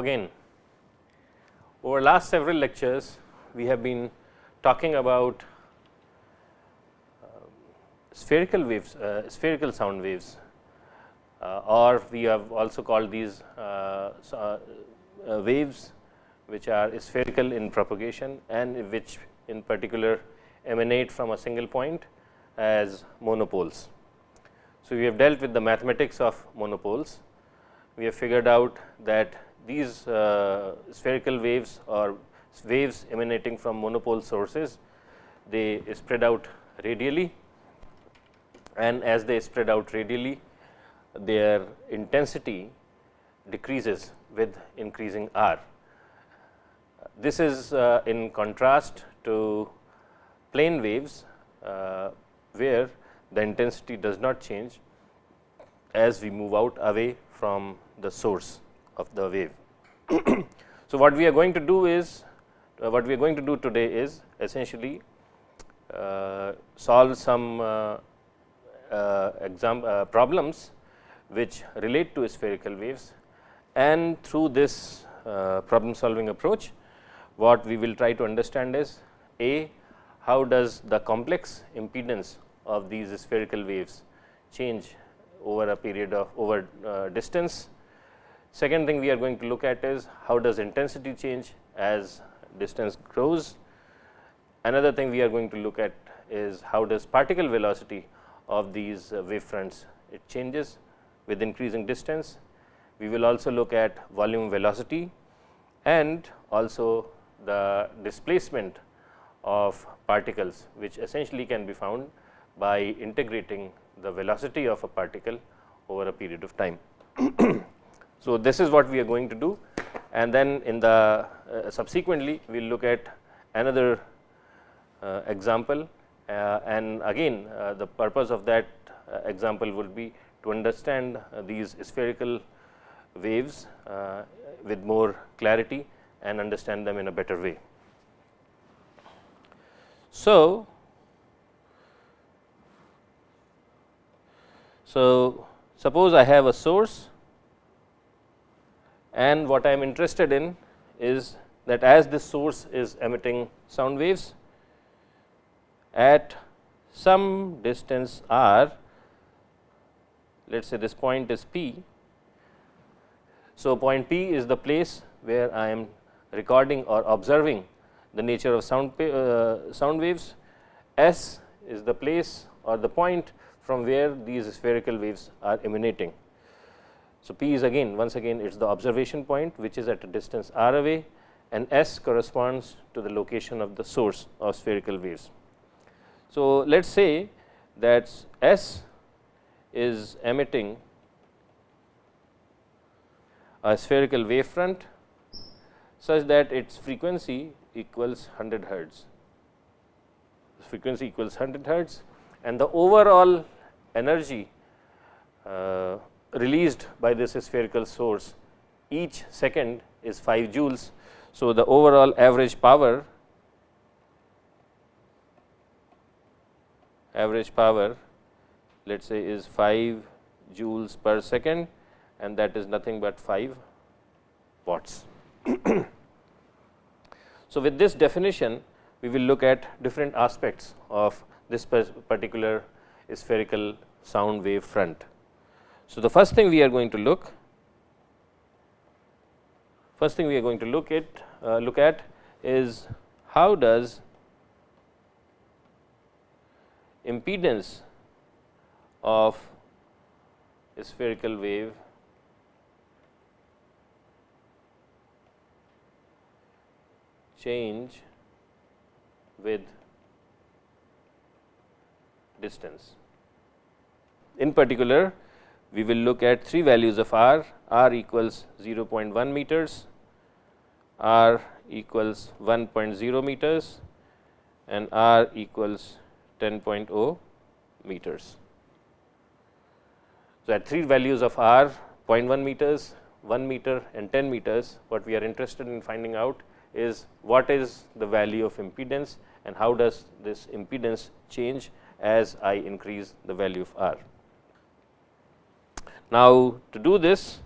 again over last several lectures we have been talking about uh, spherical waves uh, spherical sound waves uh, or we have also called these uh, uh, waves which are spherical in propagation and which in particular emanate from a single point as monopoles. So, we have dealt with the mathematics of monopoles. We have figured out that these uh, spherical waves or waves emanating from monopole sources, they spread out radially and as they spread out radially, their intensity decreases with increasing r. This is uh, in contrast to plane waves, uh, where the intensity does not change as we move out away from the source of the wave. so, what we are going to do is uh, what we are going to do today is essentially uh, solve some uh, uh exam uh, problems which relate to spherical waves and through this uh, problem solving approach what we will try to understand is a how does the complex impedance of these spherical waves change over a period of over distance. Second thing we are going to look at is how does intensity change as distance grows. Another thing we are going to look at is how does particle velocity of these uh, wave fronts it changes with increasing distance. We will also look at volume velocity and also the displacement of particles, which essentially can be found by integrating the velocity of a particle over a period of time. so, this is what we are going to do and then in the uh, subsequently we will look at another uh, example uh, and again uh, the purpose of that uh, example would be to understand uh, these spherical waves with more clarity and understand them in a better way. So, so suppose I have a source and what I am interested in is that as this source is emitting sound waves at some distance r, let us say this point is p. So, point p is the place where I am recording or observing the nature of sound, uh, sound waves. S is the place or the point from where these spherical waves are emanating. So, P is again once again it is the observation point which is at a distance r away and S corresponds to the location of the source of spherical waves. So, let us say that S is emitting a spherical wave front such that its frequency equals 100 hertz. Frequency equals 100 hertz and the overall energy uh, released by this spherical source each second is 5 joules. So, the overall average power average power let us say is 5 joules per second and that is nothing but 5 watts. So, with this definition we will look at different aspects of this particular spherical sound wave front. So, the first thing we are going to look first thing we are going to look at uh, look at is how does impedance of a spherical wave change with distance. In particular, we will look at three values of r, r equals 0.1 meters, r equals 1.0 meters and r equals 10.0 meters. So, at three values of r 0.1 meters, 1 meter and 10 meters, what we are interested in finding out is what is the value of impedance and how does this impedance change as I increase the value of r. Now, to do this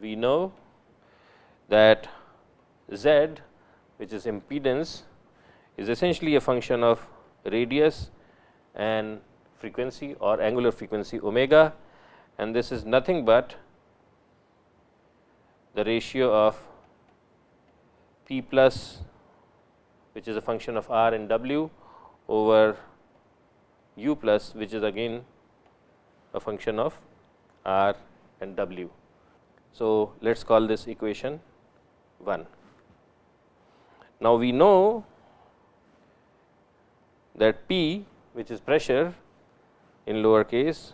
we know that z which is impedance is essentially a function of radius and frequency or angular frequency omega and this is nothing but the ratio of p plus which is a function of r and w over u plus which is again a function of r and w. So, let us call this equation 1. Now, we know that P which is pressure in lower case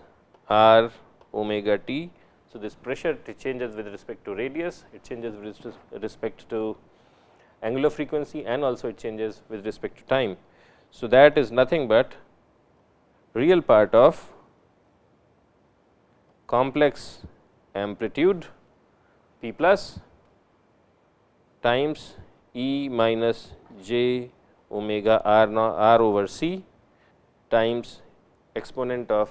r omega t. So, this pressure changes with respect to radius, it changes with respect to angular frequency and also it changes with respect to time. So, that is nothing but real part of complex amplitude p plus times E minus j omega r, r over c times exponent of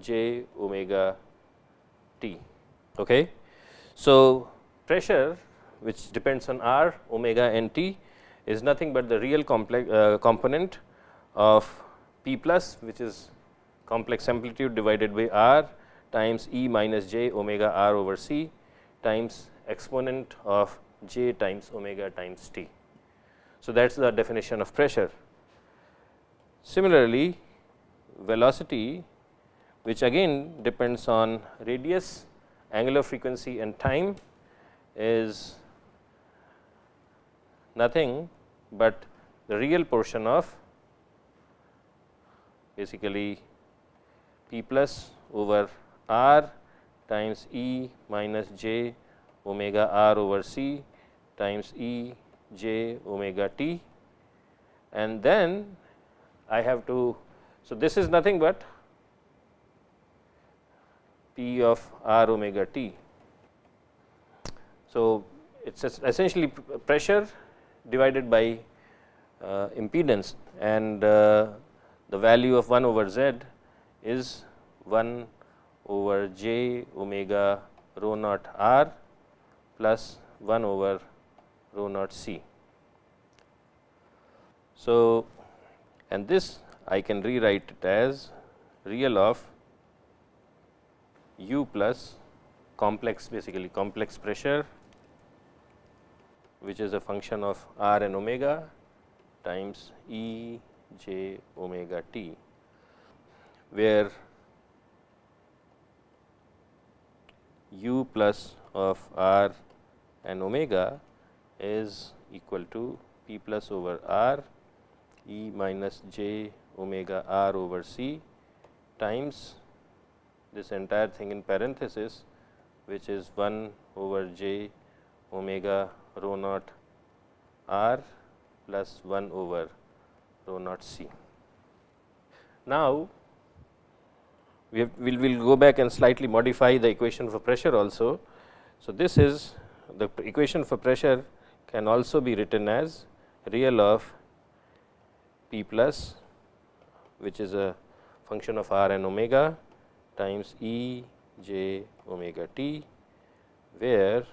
j omega t. Okay. So, pressure which depends on r omega and t is nothing but the real complex uh, component of p plus which is complex amplitude divided by r times e minus j omega r over c times exponent of j times omega times t. So, that is the definition of pressure. Similarly, velocity which again depends on radius, angular frequency and time is nothing but the real portion of basically p plus over r times E minus j omega r over c times E j omega t and then I have to. So, this is nothing but P of r omega t. So, it is essentially pressure divided by uh, impedance and uh, the value of 1 over z is 1 over j omega rho naught r plus 1 over rho naught c. So, and this I can rewrite it as real of u plus complex basically complex pressure which is a function of r and omega times E j omega t, where u plus of r and omega is equal to p plus over r e minus j omega r over c times this entire thing in parenthesis which is 1 over j omega rho naught r plus 1 over rho naught c. Now, we will will go back and slightly modify the equation for pressure also. So, this is the equation for pressure can also be written as real of p plus which is a function of r and omega times E j omega t, where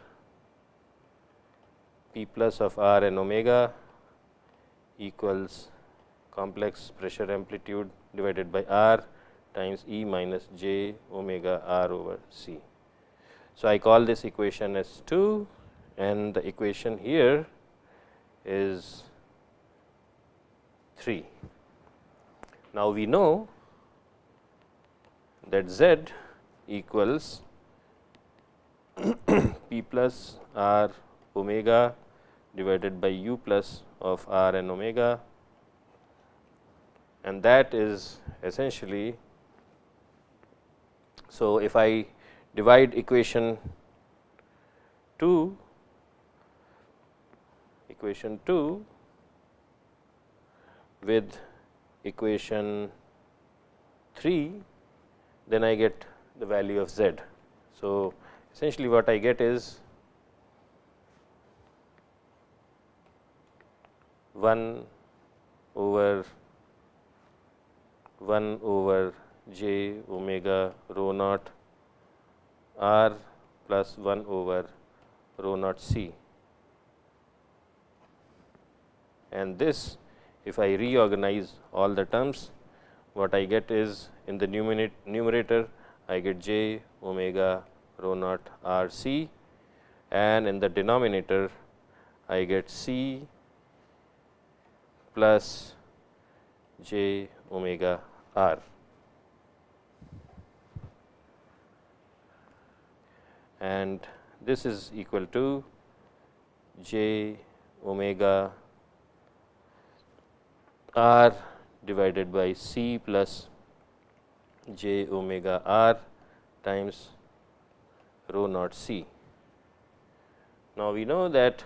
p plus of r and omega equals complex pressure amplitude divided by r times E minus j omega r over c. So, I call this equation as 2 and the equation here is 3. Now, we know that z equals p plus r omega divided by u plus of r and omega and that is essentially. So, if I divide equation 2 equation 2 with equation 3, then I get the value of z. So, essentially what I get is 1 over 1 over j omega rho naught r plus 1 over rho naught c and this if I reorganize all the terms what I get is in the numerator I get j omega rho naught r c and in the denominator I get c plus j omega r. and this is equal to j omega r divided by c plus j omega r times rho naught c. Now, we know that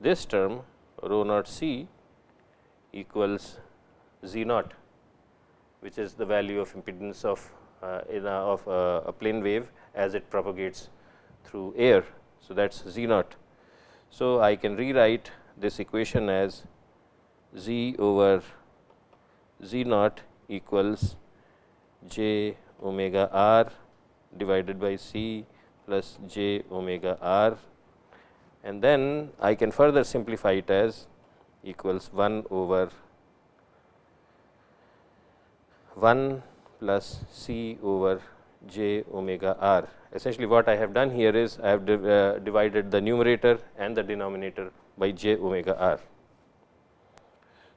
this term rho naught c equals z naught which is the value of impedance of uh, in a, of a, a plane wave as it propagates through air. So, that is z naught. So, I can rewrite this equation as z over z naught equals j omega r divided by c plus j omega r and then I can further simplify it as equals 1 over 1 plus c over j omega r. Essentially what I have done here is I have div uh, divided the numerator and the denominator by j omega r.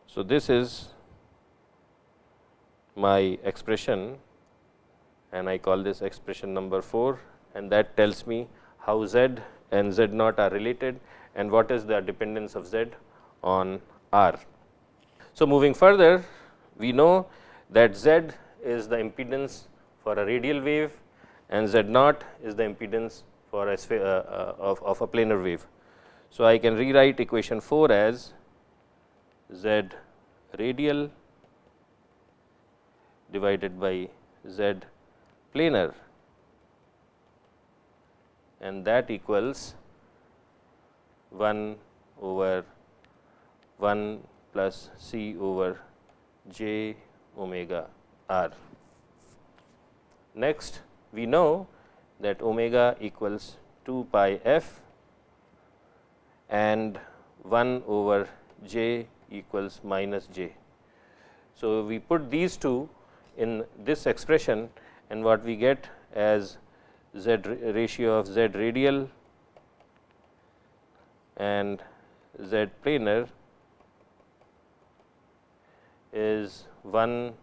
So, this is my expression and I call this expression number 4 and that tells me how z and z naught are related and what is the dependence of z on r. So, moving further we know that z is the impedance for a radial wave and z naught is the impedance for a uh, uh, of, of a planar wave. So, I can rewrite equation 4 as z radial divided by z planar and that equals 1 over 1 plus c over j omega r. Next, we know that omega equals 2 pi f and 1 over j equals minus j. So, we put these two in this expression and what we get as z ratio of z radial and z planar is 1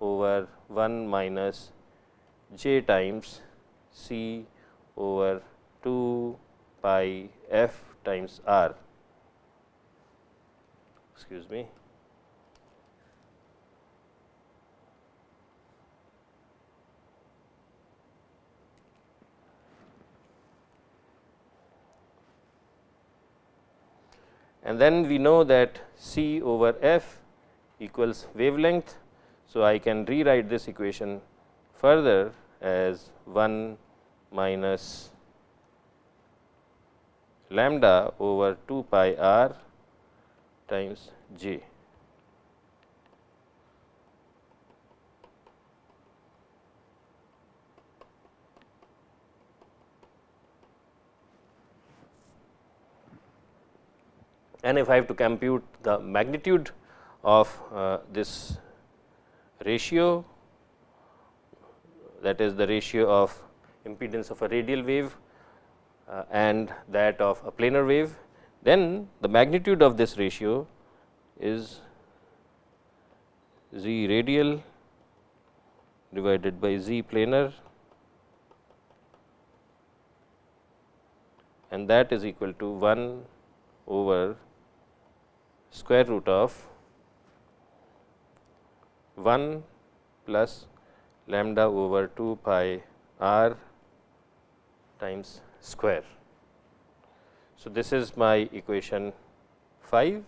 over 1 minus j times c over 2 pi f times r excuse me and then we know that c over f equals wavelength. So, I can rewrite this equation further as 1 minus lambda over 2 pi r times j. And if I have to compute the magnitude of uh, this ratio that is the ratio of impedance of a radial wave uh, and that of a planar wave, then the magnitude of this ratio is z radial divided by z planar and that is equal to 1 over square root of 1 plus lambda over 2 pi r times square. So, this is my equation 5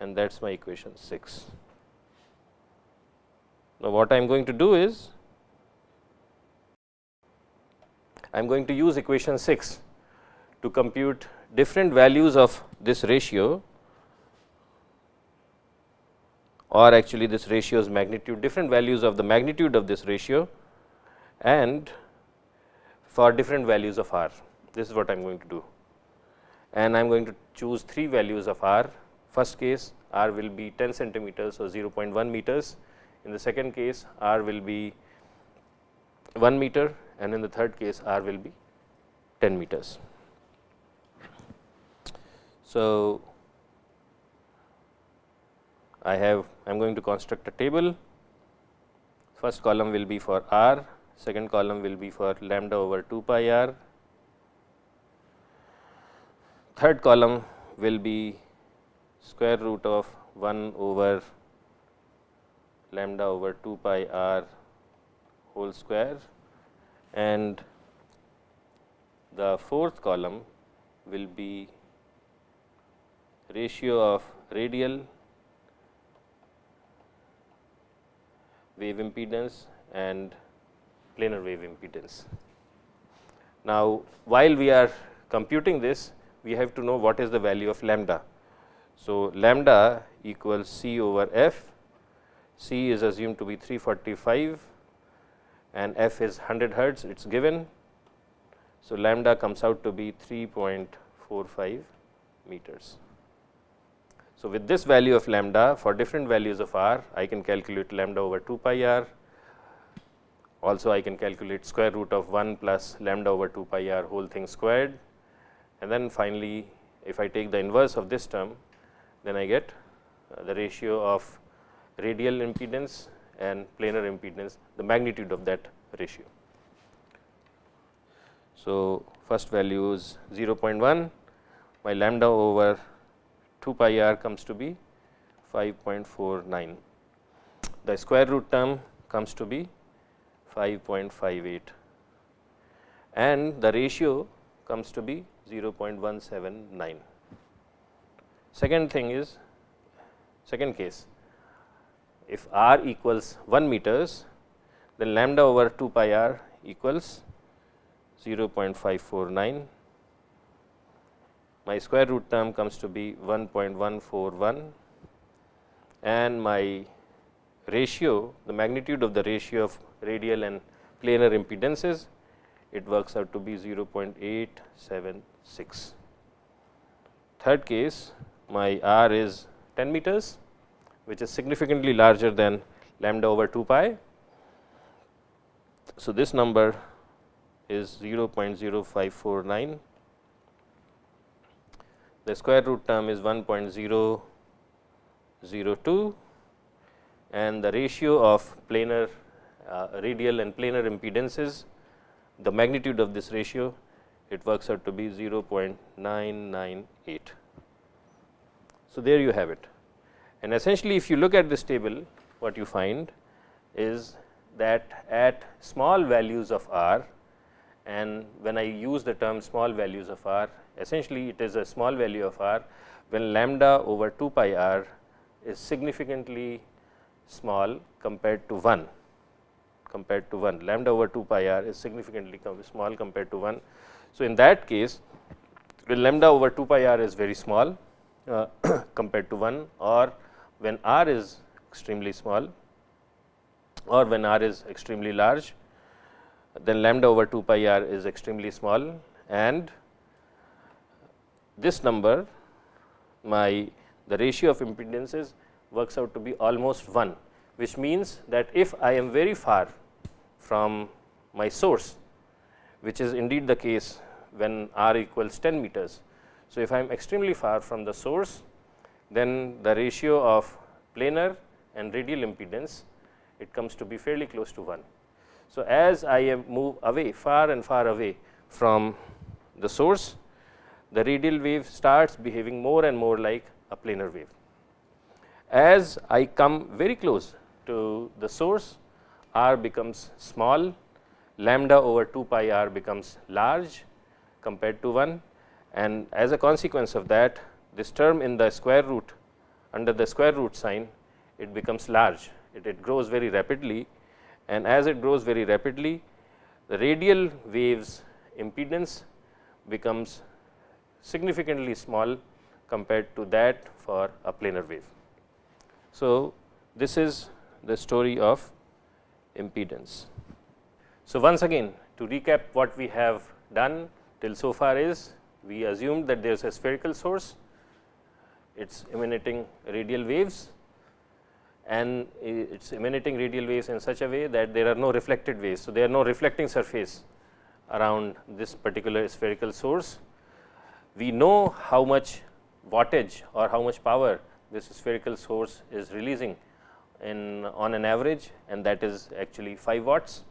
and that is my equation 6. Now, what I am going to do is I am going to use equation 6 to compute different values of this ratio or actually this ratio's magnitude different values of the magnitude of this ratio and for different values of r. This is what I am going to do and I am going to choose 3 values of r. First case r will be 10 centimeters or 0.1 meters. In the second case r will be 1 meter and in the third case r will be 10 meters. So, I have I am going to construct a table. First column will be for r, second column will be for lambda over 2 pi r, third column will be square root of 1 over lambda over 2 pi r whole square and the fourth column will be ratio of radial wave impedance and planar wave impedance. Now, while we are computing this, we have to know what is the value of lambda. So, lambda equals c over f, c is assumed to be 345 and f is 100 hertz it is given. So, lambda comes out to be 3.45 meters. So, with this value of lambda for different values of r, I can calculate lambda over 2 pi r. Also, I can calculate square root of 1 plus lambda over 2 pi r whole thing squared and then finally, if I take the inverse of this term, then I get uh, the ratio of radial impedance and planar impedance, the magnitude of that ratio. So, first value is 0.1, my lambda over 2 pi r comes to be 5.49. The square root term comes to be 5.58 and the ratio comes to be 0.179. Second thing is second case if r equals 1 meters then lambda over 2 pi r equals 0.549 my square root term comes to be 1.141 and my ratio the magnitude of the ratio of radial and planar impedances it works out to be 0.876. Third case my r is 10 meters which is significantly larger than lambda over 2 pi. So, this number is 0.0549 the square root term is 1.002 and the ratio of planar uh, radial and planar impedances the magnitude of this ratio it works out to be 0.998. So, there you have it and essentially if you look at this table what you find is that at small values of r and when I use the term small values of r essentially it is a small value of r when lambda over 2 pi r is significantly small compared to 1 compared to 1 lambda over 2 pi r is significantly small compared to 1. So, in that case when lambda over 2 pi r is very small uh, compared to 1 or when r is extremely small or when r is extremely large then lambda over 2 pi r is extremely small and this number my the ratio of impedances works out to be almost 1 which means that if I am very far from my source, which is indeed the case when r equals 10 meters. So, if I am extremely far from the source, then the ratio of planar and radial impedance it comes to be fairly close to 1. So, as I move away far and far away from the source, the radial wave starts behaving more and more like a planar wave. As I come very close to the source, r becomes small, lambda over 2 pi r becomes large compared to 1 and as a consequence of that this term in the square root under the square root sign it becomes large, it, it grows very rapidly. And as it grows very rapidly the radial waves impedance becomes significantly small compared to that for a planar wave. So, this is the story of impedance. So, once again to recap what we have done till so far is we assumed that there is a spherical source, it is emanating radial waves and it is emanating radial waves in such a way that there are no reflected waves. So, there are no reflecting surface around this particular spherical source. We know how much wattage or how much power this spherical source is releasing in on an average and that is actually 5 watts.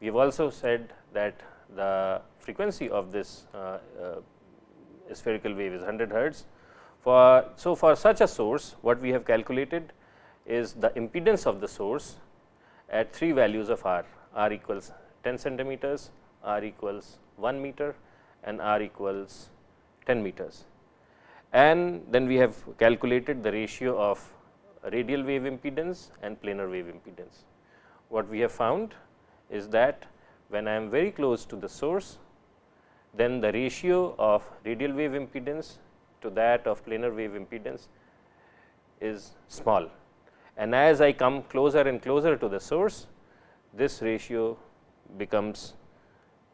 We have also said that the frequency of this uh, uh, spherical wave is 100 hertz. For, so, for such a source what we have calculated is the impedance of the source at 3 values of r, r equals 10 centimeters, r equals 1 meter and r equals 10 meters. And then we have calculated the ratio of radial wave impedance and planar wave impedance. What we have found is that when I am very close to the source, then the ratio of radial wave impedance to that of planar wave impedance is small. And as I come closer and closer to the source, this ratio becomes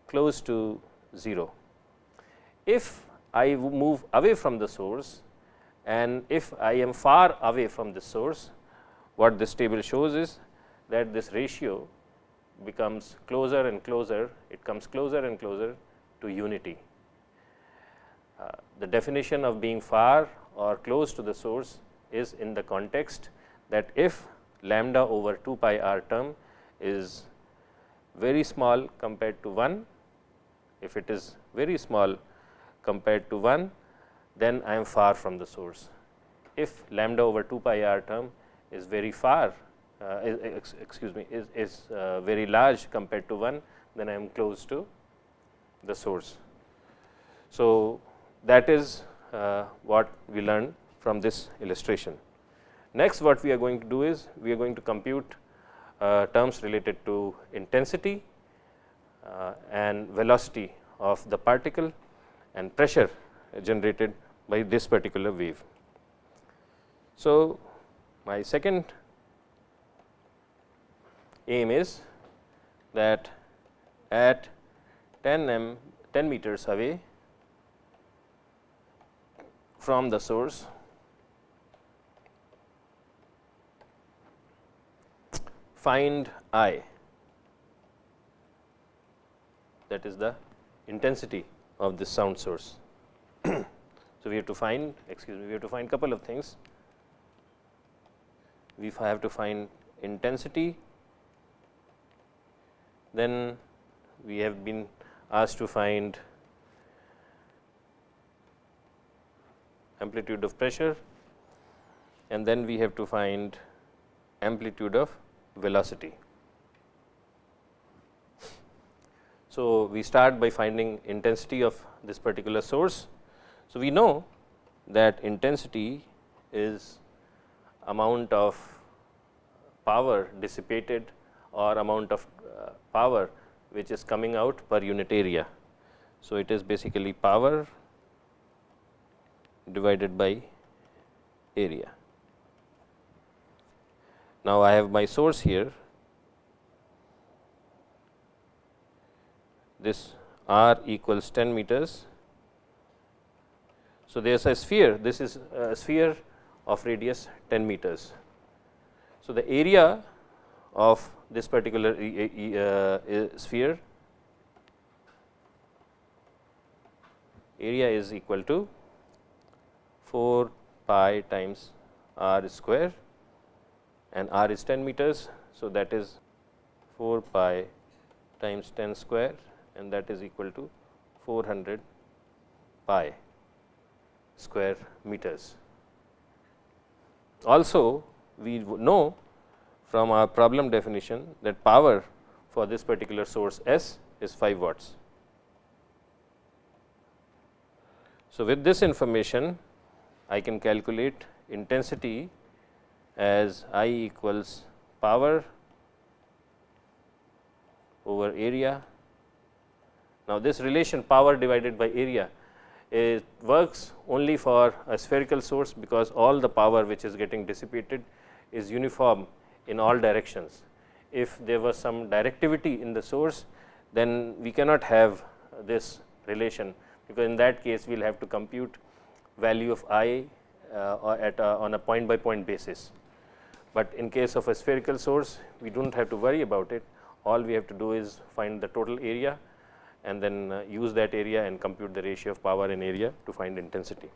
close to 0. If I move away from the source and if I am far away from the source, what this table shows is that this ratio becomes closer and closer, it comes closer and closer to unity. Uh, the definition of being far or close to the source is in the context that if lambda over 2 pi r term is very small compared to 1, if it is very small compared to 1, then I am far from the source. If lambda over 2 pi r term is very far, uh, excuse me, is, is uh, very large compared to 1, then I am close to the source. So, that is uh, what we learned from this illustration. Next what we are going to do is, we are going to compute uh, terms related to intensity uh, and velocity of the particle and pressure generated by this particular wave. So, my second aim is that at 10 m 10 meters away from the source find I that is the intensity of this sound source. so, we have to find excuse me we have to find couple of things. We have to find intensity, then we have been asked to find amplitude of pressure and then we have to find amplitude of velocity. So, we start by finding intensity of this particular source. So, we know that intensity is amount of power dissipated or amount of uh, power which is coming out per unit area. So, it is basically power divided by area. Now, I have my source here this r equals 10 meters. So, there is a sphere this is a sphere of radius 10 meters. So, the area of this particular uh, sphere area is equal to 4 pi times r square and r is 10 meters. So, that is 4 pi times 10 square and that is equal to 400 pi square meters. Also, we know from our problem definition that power for this particular source S is 5 watts. So, with this information I can calculate intensity as I equals power over area now, this relation power divided by area it works only for a spherical source, because all the power which is getting dissipated is uniform in all directions. If there was some directivity in the source, then we cannot have this relation, because in that case we will have to compute value of i uh, at a, on a point by point basis. But in case of a spherical source, we do not have to worry about it. All we have to do is find the total area and then uh, use that area and compute the ratio of power in area to find intensity.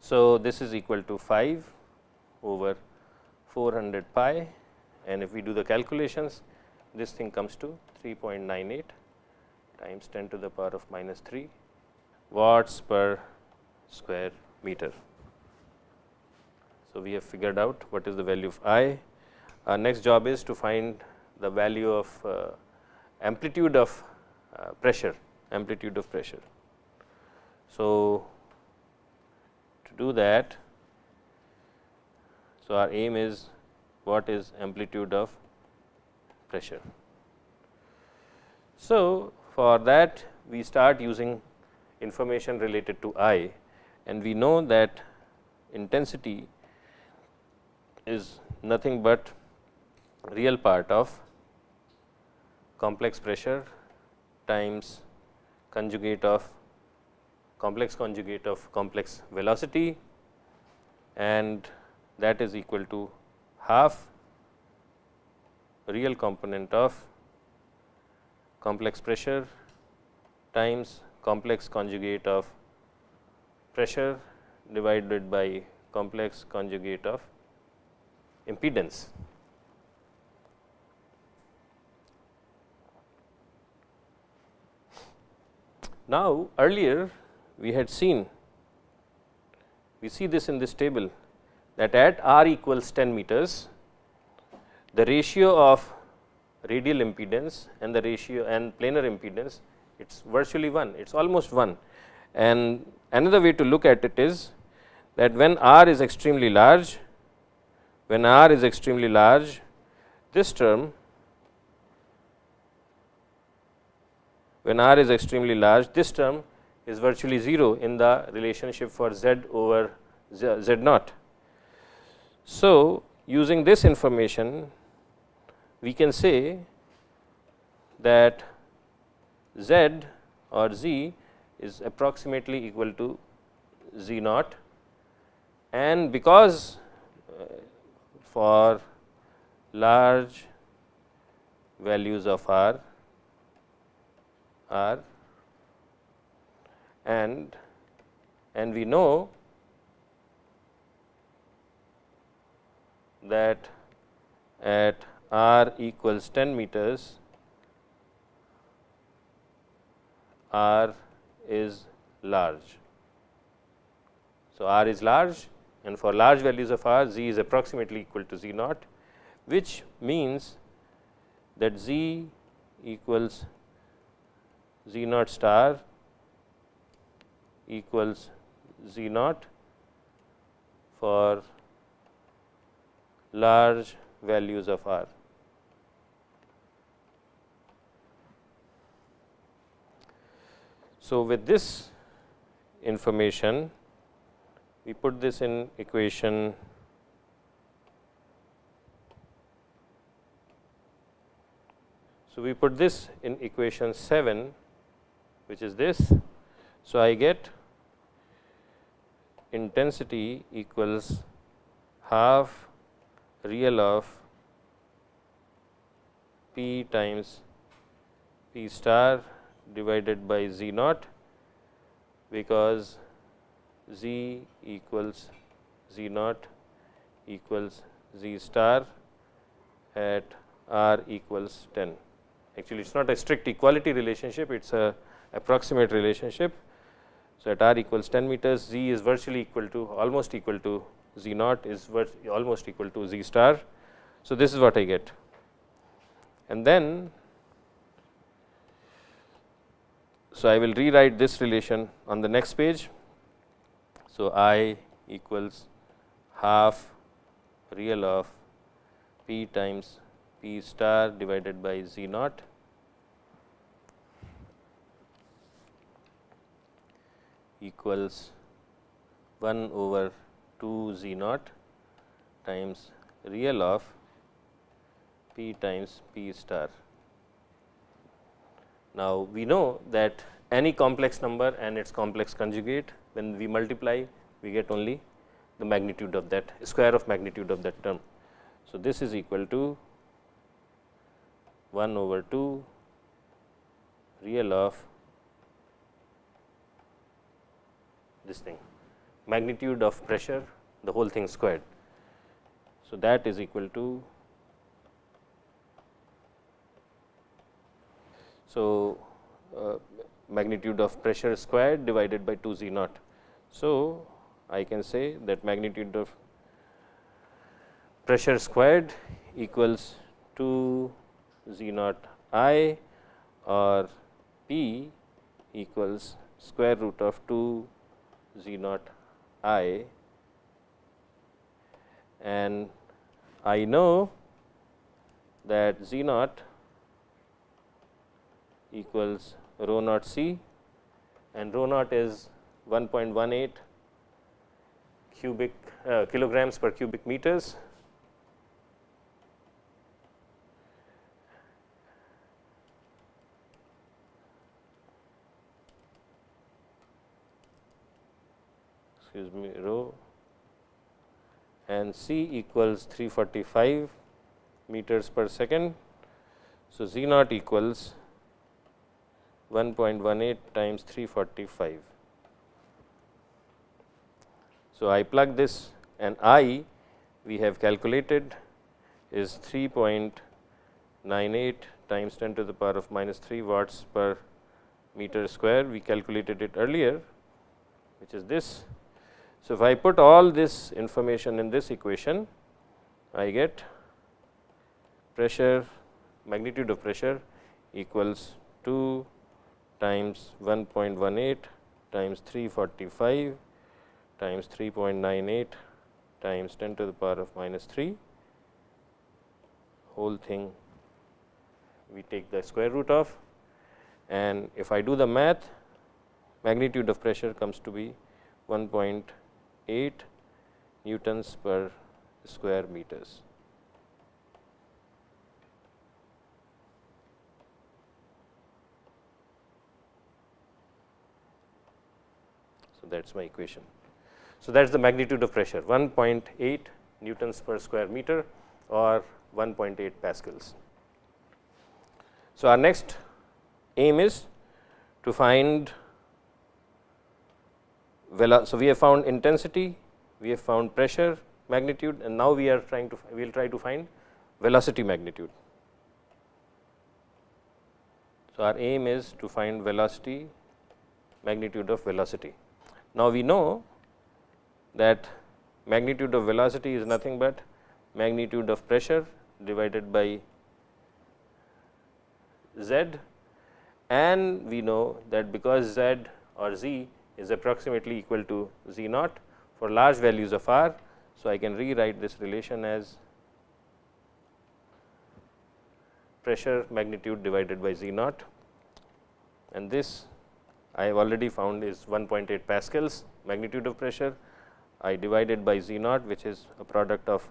So, this is equal to 5 over 400 pi and if we do the calculations this thing comes to 3.98 times 10 to the power of minus 3 watts per square meter. So, we have figured out what is the value of I. Our next job is to find the value of uh, amplitude of uh, pressure, amplitude of pressure. So, to do that, so our aim is what is amplitude of pressure. So, for that we start using information related to I and we know that intensity is nothing but real part of complex pressure times conjugate of complex conjugate of complex velocity and that is equal to half real component of complex pressure times complex conjugate of pressure divided by complex conjugate of impedance. Now, earlier we had seen, we see this in this table that at r equals 10 meters, the ratio of radial impedance and the ratio and planar impedance, it is virtually 1, it is almost 1 and another way to look at it is that when r is extremely large, when r is extremely large, this term when r is extremely large, this term is virtually 0 in the relationship for z over z, z naught. So, using this information, we can say that z or z is approximately equal to z naught and because uh, for large values of r r and and we know that at r equals 10 meters r is large. So, r is large and for large values of r z is approximately equal to z naught which means that z equals z naught star equals z naught for large values of r. So, with this information we put this in equation So, we put this in equation 7 which is this. So, I get intensity equals half real of P times P star divided by z naught because z equals z naught equals z star at r equals 10. Actually, it is not a strict equality relationship, it is a approximate relationship. So, at r equals 10 meters, z is virtually equal to almost equal to z naught is almost equal to z star. So, this is what I get. And then So, I will rewrite this relation on the next page. So, I equals half real of p times p star divided by z naught equals 1 over 2 z naught times real of P times P star. Now, we know that any complex number and its complex conjugate when we multiply we get only the magnitude of that square of magnitude of that term. So, this is equal to 1 over 2 real of this thing magnitude of pressure the whole thing squared. So, that is equal to so uh, magnitude of pressure squared divided by 2 z naught. So, I can say that magnitude of pressure squared equals 2 z naught i or p equals square root of 2 z naught i and I know that z naught equals rho naught c and rho naught is 1.18 cubic uh, kilograms per cubic meters. Excuse me rho and c equals 345 meters per second. So, z naught equals 1.18 times 345. So, I plug this and I we have calculated is 3.98 times 10 to the power of minus 3 watts per meter square. We calculated it earlier which is this. So, if I put all this information in this equation, I get pressure magnitude of pressure equals 2 times 1.18 times 345 times 3.98 times 10 to the power of minus 3 whole thing we take the square root of. And if I do the math magnitude of pressure comes to be 1.8 newtons per square meters. So, that is my equation. So, that is the magnitude of pressure 1.8 newtons per square meter or 1.8 pascals. So, our next aim is to find so we have found intensity, we have found pressure magnitude and now we are trying to we will try to find velocity magnitude. So, our aim is to find velocity magnitude of velocity. Now, we know that magnitude of velocity is nothing but magnitude of pressure divided by z and we know that because z or z is approximately equal to z naught for large values of r. So, I can rewrite this relation as pressure magnitude divided by z naught and this I have already found is 1.8 pascals magnitude of pressure. I divided by Z naught which is a product of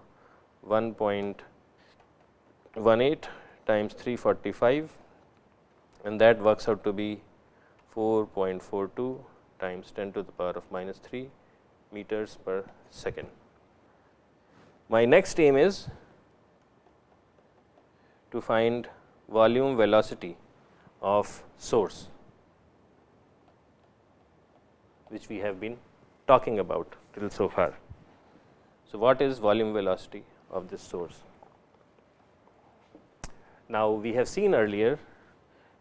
1.18 times 345 and that works out to be 4.42 times 10 to the power of minus 3 meters per second. My next aim is to find volume velocity of source which we have been talking about till so far. So, what is volume velocity of this source? Now, we have seen earlier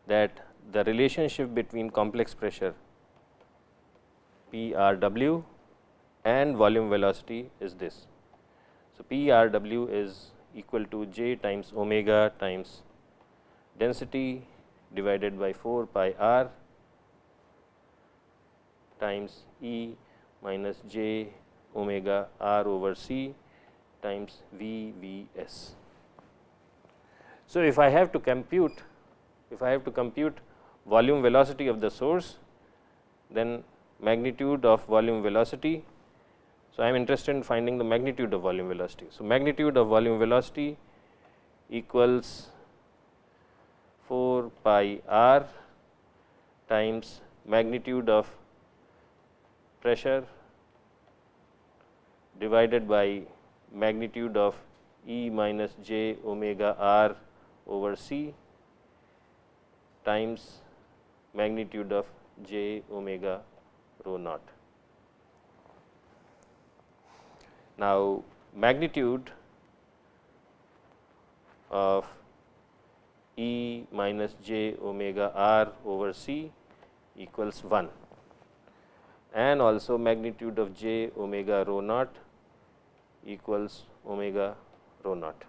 that the relationship between complex pressure P R W and volume velocity is this. So, P R W is equal to j times omega times density divided by 4 pi r times E minus j omega r over c times V V s. So, if I have to compute if I have to compute volume velocity of the source then magnitude of volume velocity. So, I am interested in finding the magnitude of volume velocity. So, magnitude of volume velocity equals 4 pi r times magnitude of pressure divided by magnitude of E minus j omega r over c times magnitude of j omega rho naught. Now, magnitude of E minus j omega r over c equals 1 and also magnitude of j omega rho naught equals omega rho naught.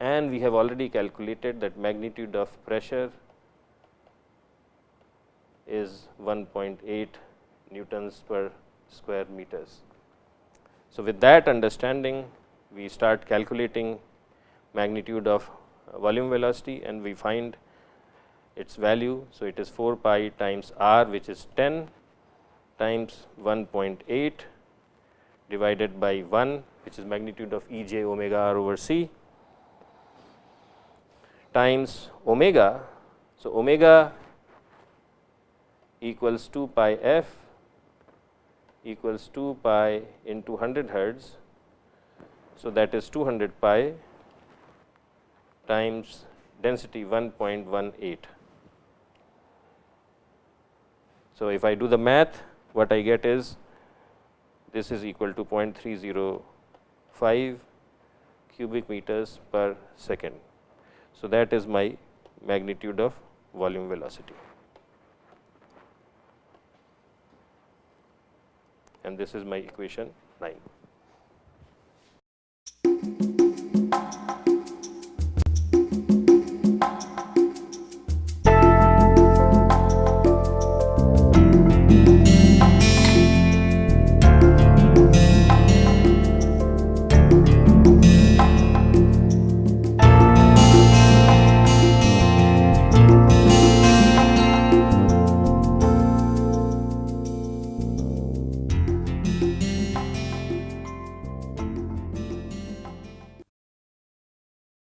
And we have already calculated that magnitude of pressure is 1.8 newtons per square meters. So, with that understanding we start calculating magnitude of volume velocity and we find its value. So, it is 4 pi times r which is 10 times 1.8 divided by 1 which is magnitude of E j omega r over c times omega. So, omega equals 2 pi f equals 2 pi into 100 hertz. So, that is 200 pi times density 1.18. So, if I do the math what I get is this is equal to 0.305 cubic meters per second. So, that is my magnitude of volume velocity. And this is my equation 9.